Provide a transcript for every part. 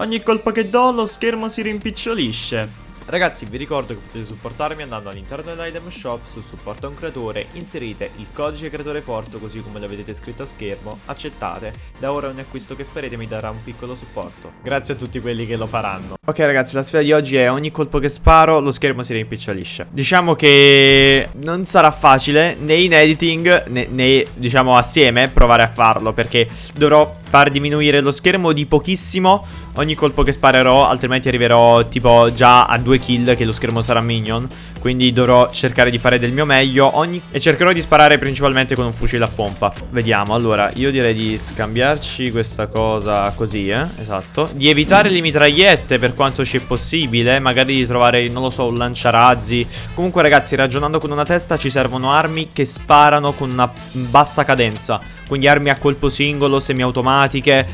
Ogni colpo che do lo schermo si rimpicciolisce. Ragazzi vi ricordo che potete supportarmi andando all'interno dell'item shop su supporto a un creatore, inserite il codice creatore porto così come lo vedete scritto a schermo, accettate, da ora ogni acquisto che farete mi darà un piccolo supporto. Grazie a tutti quelli che lo faranno. Ok ragazzi la sfida di oggi è ogni colpo che sparo lo schermo si rimpicciolisce. Diciamo che non sarà facile né in editing né, né diciamo assieme provare a farlo perché dovrò far diminuire lo schermo di pochissimo ogni colpo che sparerò Altrimenti arriverò tipo già a due kill che lo schermo sarà minion. Quindi dovrò cercare di fare del mio meglio ogni... E cercherò di sparare principalmente con un fucile a pompa. Vediamo, allora io direi di scambiarci questa cosa così, eh Esatto. Di evitare le mitragliette per quanto ci è possibile Magari di trovare, non lo so, un lanciarazzi. Comunque ragazzi, ragionando con una testa ci servono armi che sparano con una bassa cadenza. Quindi armi a colpo singolo, semiautomatiche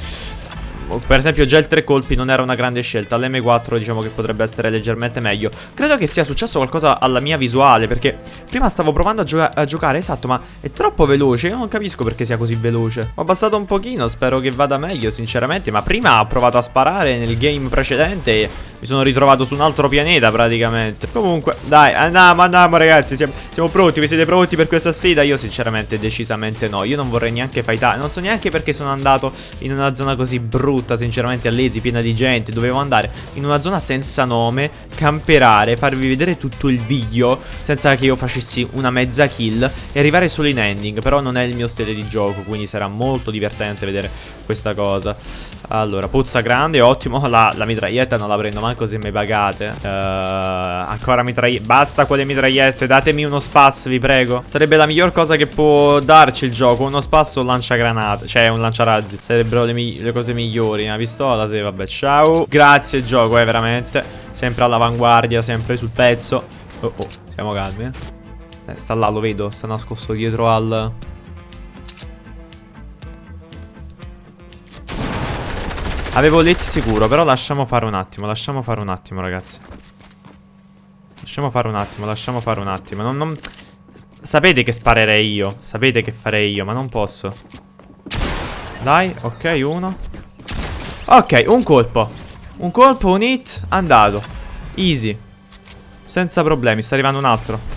per esempio già il tre colpi non era una grande scelta. L'M4 diciamo che potrebbe essere leggermente meglio. Credo che sia successo qualcosa alla mia visuale Perché prima stavo provando a, gioca a giocare Esatto ma è troppo veloce. Io non capisco perché sia così veloce. Ho abbassato un pochino Spero che vada meglio sinceramente Ma prima ho provato a sparare nel game precedente mi sono ritrovato su un altro pianeta praticamente. Comunque dai andiamo andiamo ragazzi. Siamo, siamo, pronti Vi siete pronti per questa sfida? Io sinceramente decisamente no. Io non vorrei neanche fightare. Non so neanche perché sono andato in una zona così brutta Sinceramente a piena di gente. Dovevo andare in una zona senza nome Camperare Farvi vedere tutto il video Senza che io facessi una mezza kill E arrivare solo in ending. Però non è il mio stile di gioco Quindi sarà molto divertente vedere questa cosa allora, puzza grande, ottimo. La, la mitraglietta non la prendo manco se mi pagate. Uh, Ancora mitragliette Basta quelle mitragliette, datemi uno spas, vi prego. Sarebbe la miglior cosa che può darci il gioco Uno spas o un lanciagranate Cioè, un lanciarazzi. Sarebbero le, le cose migliori. Una pistola, sì, vabbè, ciao. Grazie gioco, eh, veramente. Sempre all'avanguardia, sempre sul pezzo. Oh, oh, siamo calmi, eh. eh Sta là, lo vedo, sta nascosto dietro al... Avevo letti sicuro, però lasciamo fare un attimo, lasciamo fare un attimo, ragazzi. Lasciamo fare un attimo, lasciamo fare un attimo. Non, non... Sapete che sparerei io, sapete che farei io, ma non posso. Dai, ok, uno. Ok, un colpo. Un colpo, un hit, andato. Easy. Senza problemi, sta arrivando un altro.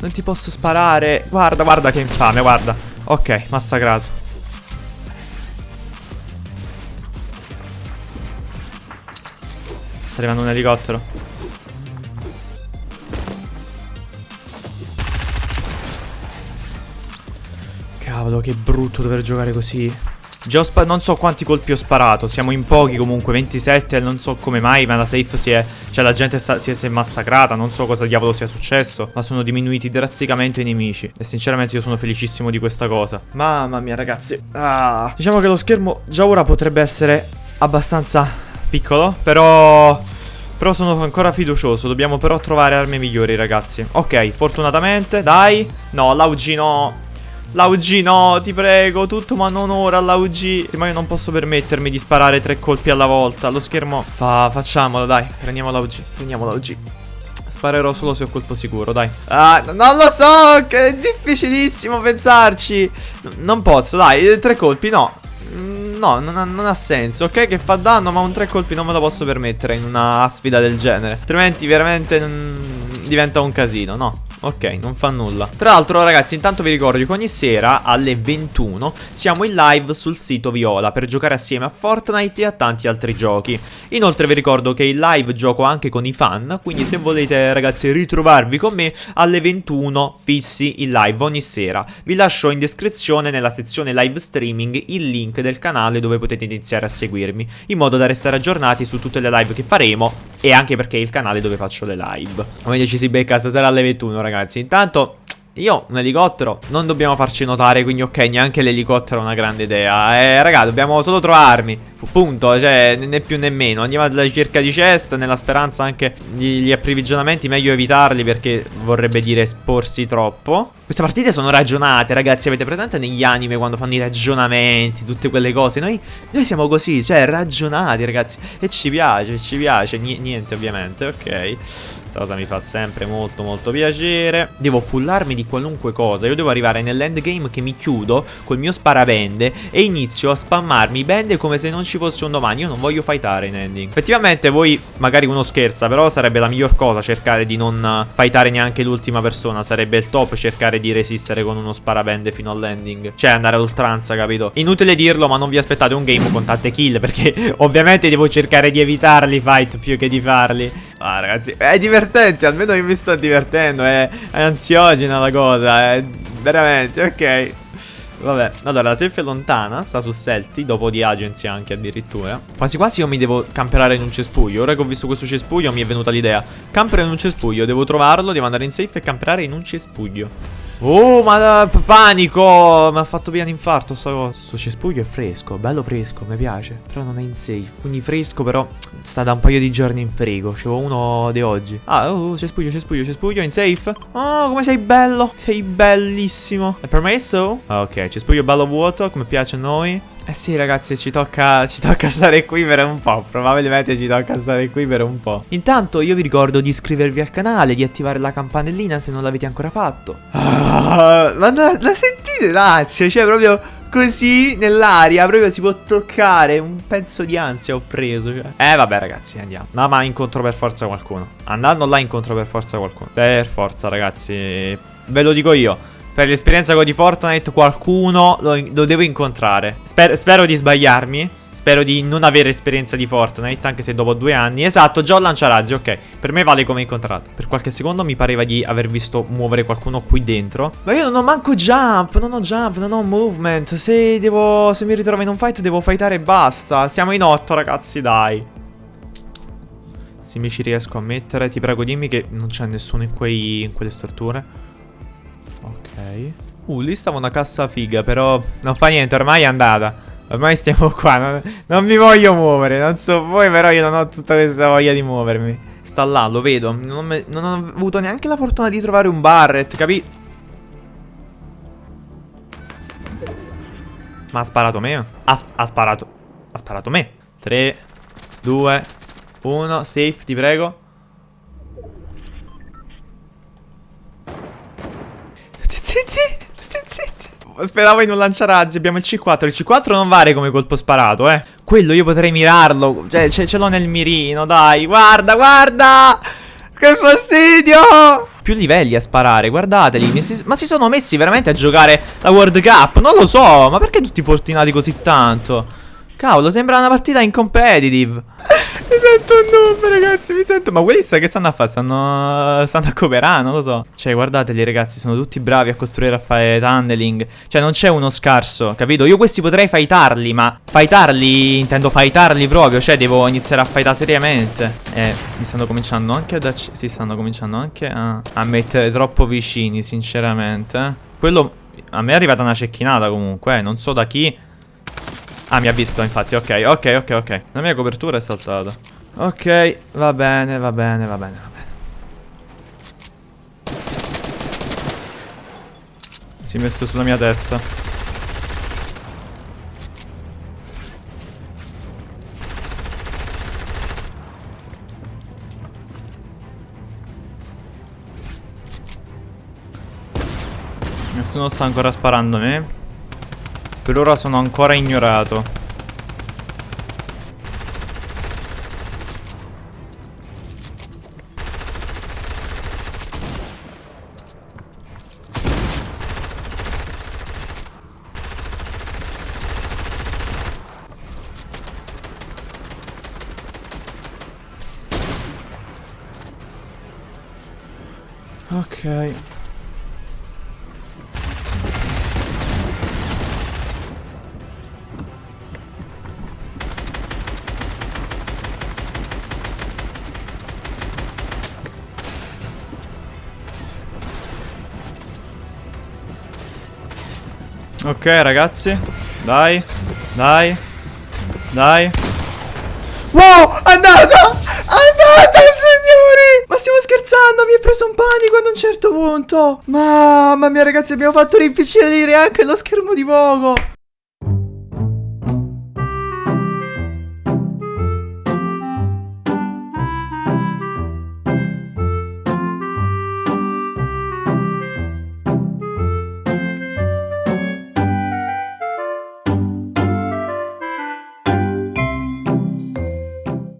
Non ti posso sparare. Guarda, guarda che infame, guarda. Ok, massacrato. Sta arrivando un elicottero. Cavolo, che brutto dover giocare così Già non so quanti colpi ho sparato Siamo in pochi comunque 27 Non so come mai Ma la safe si è Cioè la gente sta, si, è, si, è, massacrata Non so cosa diavolo sia successo Ma sono diminuiti drasticamente i nemici. E sinceramente io sono felicissimo di questa cosa. Mamma mia ragazzi. Ah. Diciamo che lo schermo già ora potrebbe essere Abbastanza piccolo Però... Però sono ancora fiducioso. Dobbiamo però trovare armi migliori ragazzi. Ok fortunatamente Dai. No l'AUG no L'AUG no, ti prego, tutto ma non ora l'AUG Ma io non posso permettermi di sparare tre colpi alla volta. Lo schermo fa, facciamolo dai, prendiamo l'AUG, prendiamo l'AUG Sparerò solo se ho colpo sicuro, dai. Ah, non lo so, è difficilissimo pensarci. Non posso, dai, tre colpi, no. Mm, No, non ha, non ha, senso, ok che fa danno ma un tre colpi non me lo posso permettere in una sfida del genere. Altrimenti veramente mm, diventa un casino, no Ok, non fa nulla. Tra l'altro ragazzi intanto vi ricordo che ogni sera alle 21 siamo in live sul sito Viola per giocare assieme a Fortnite e a tanti altri giochi. Inoltre vi ricordo che in live gioco anche con i fan Quindi se volete ragazzi ritrovarvi con me alle 21 fissi in live ogni sera. Vi lascio in descrizione nella sezione live streaming il link del canale dove potete iniziare a seguirmi In modo da restare aggiornati su tutte le live che faremo E anche perché è il canale dove faccio le live. Come ci si becca stasera alle 21 ragazzi. Intanto io un elicottero non dobbiamo farci notare Quindi ok neanche l'elicottero è una grande idea Eh raga dobbiamo solo trovarmi Punto, cioè, né più né meno. Andiamo alla ricerca di chest, nella speranza anche gli, gli approvvigionamenti, meglio evitarli perché vorrebbe dire esporsi troppo. Queste partite sono ragionate, ragazzi, avete presente negli anime quando fanno i ragionamenti, tutte quelle cose? Noi, noi siamo così, cioè, ragionati, ragazzi. E ci piace, ci piace. N niente, ovviamente, ok. Questa cosa mi fa sempre molto molto piacere. Devo fullarmi di qualunque cosa. Io devo arrivare nell'endgame che mi chiudo Col mio sparavende E inizio a spammarmi bende come se non ci fosse un domani. Io non voglio fightare in ending. Effettivamente voi magari uno scherza Però sarebbe la miglior cosa cercare di non fightare neanche l'ultima persona. Sarebbe il top cercare di resistere con uno sparavende fino all'ending. Cioè andare all'oltranza capito? Inutile dirlo ma non vi aspettate un game con tante kill Perché ovviamente devo cercare di evitarli fight più che di farli Ah ragazzi è divertente Almeno io mi sto divertendo È, è ansiogena la cosa È veramente ok. Vabbè, allora la safe è lontana, sta su Selti, dopo di agency anche addirittura Quasi quasi io mi devo camperare in un cespuglio. Ora che ho visto questo cespuglio mi è venuta l'idea. Campere in un cespuglio, devo trovarlo, devo andare in safe e camperare in un cespuglio Oh, ma panico! Mi ha fatto un infarto sta cosa. Questo cespuglio è fresco, bello fresco, mi piace. Però non è in safe. Quindi fresco, però sta da un paio di giorni in frigo. C'avevo uno di oggi. Ah, oh, cespuglio, cespuglio, cespuglio, in safe. Oh, come sei bello! Sei bellissimo. È permesso? Ok, cespuglio bello vuoto, come piace a noi. Eh sì ragazzi ci tocca, ci tocca stare qui per un po' Probabilmente ci tocca stare qui per un po' Intanto io vi ricordo di iscrivervi al canale Di attivare la campanellina se non l'avete ancora fatto ah, Ma la, la sentite l'ansia? Cioè proprio così nell'aria Proprio si può toccare Un pezzo di ansia ho preso cioè. Eh vabbè ragazzi andiamo No ma incontro per forza qualcuno Andando là incontro per forza qualcuno Per forza ragazzi Ve lo dico io per l'esperienza di Fortnite qualcuno lo, lo devo incontrare. Sper spero di sbagliarmi. Spero di non avere esperienza di Fortnite, anche se dopo due anni. Esatto, già ho lanciarazzi, ok. Per me vale come incontrato. Per qualche secondo mi pareva di aver visto muovere qualcuno qui dentro. Ma io non ho manco jump, non ho jump, non ho movement. Se devo, se mi ritrovo in un fight devo fightare e basta. Siamo in otto, ragazzi, dai. Se mi ci riesco a mettere, ti prego dimmi che non c'è nessuno in, quei, in quelle strutture. Uh, lì stava una cassa figa, però non fa niente, ormai è andata. Ormai stiamo qua, non, non mi voglio muovere, non so voi, però io non ho tutta questa voglia di muovermi. Sta là, lo vedo, non, non ho avuto neanche la fortuna di trovare un Barret, capi? Ma ha sparato me? Ha, ha sparato, ha sparato me. 3, 2, 1, safe, ti prego. Speravo in un lanciarazzi. Abbiamo il C4. Il C4 non vale come colpo sparato, eh. Quello io potrei mirarlo. Cioè, ce l'ho nel mirino, dai. Guarda, guarda. Che fastidio. Più livelli a sparare, guardateli. Ma si sono messi veramente a giocare la World Cup? Non lo so. Ma perché tutti fortunati così tanto? Cavolo, sembra una partita in competitive. Mi sento un noob, ragazzi, mi sento... Ma quelli che stanno a fare? Stanno... stanno a cooperare, non lo so. Cioè, guardateli, ragazzi, sono tutti bravi a costruire, a fare tunneling. Cioè, non c'è uno scarso, capito? Io questi potrei fightarli, ma... Fightarli, intendo fightarli proprio. Cioè, devo iniziare a fightare seriamente. Eh, mi stanno cominciando anche ad... Si stanno cominciando anche a... a mettere troppo vicini, sinceramente. Quello... A me è arrivata una cecchinata comunque, eh. Non so da chi... Ah, mi ha visto, infatti. Ok, ok, ok, ok. La mia copertura è saltata. Ok, va bene, va bene, va bene, va bene. Si è messo sulla mia testa. Nessuno sta ancora sparando a me. Per ora sono ancora ignorato. Ok. Ok ragazzi Dai Dai Dai. Wow, andata! Andata, signori! Ma stiamo scherzando, mi è preso un panico ad un certo punto. Mamma mia, ragazzi, abbiamo fatto rimpicciolire anche lo schermo di poco.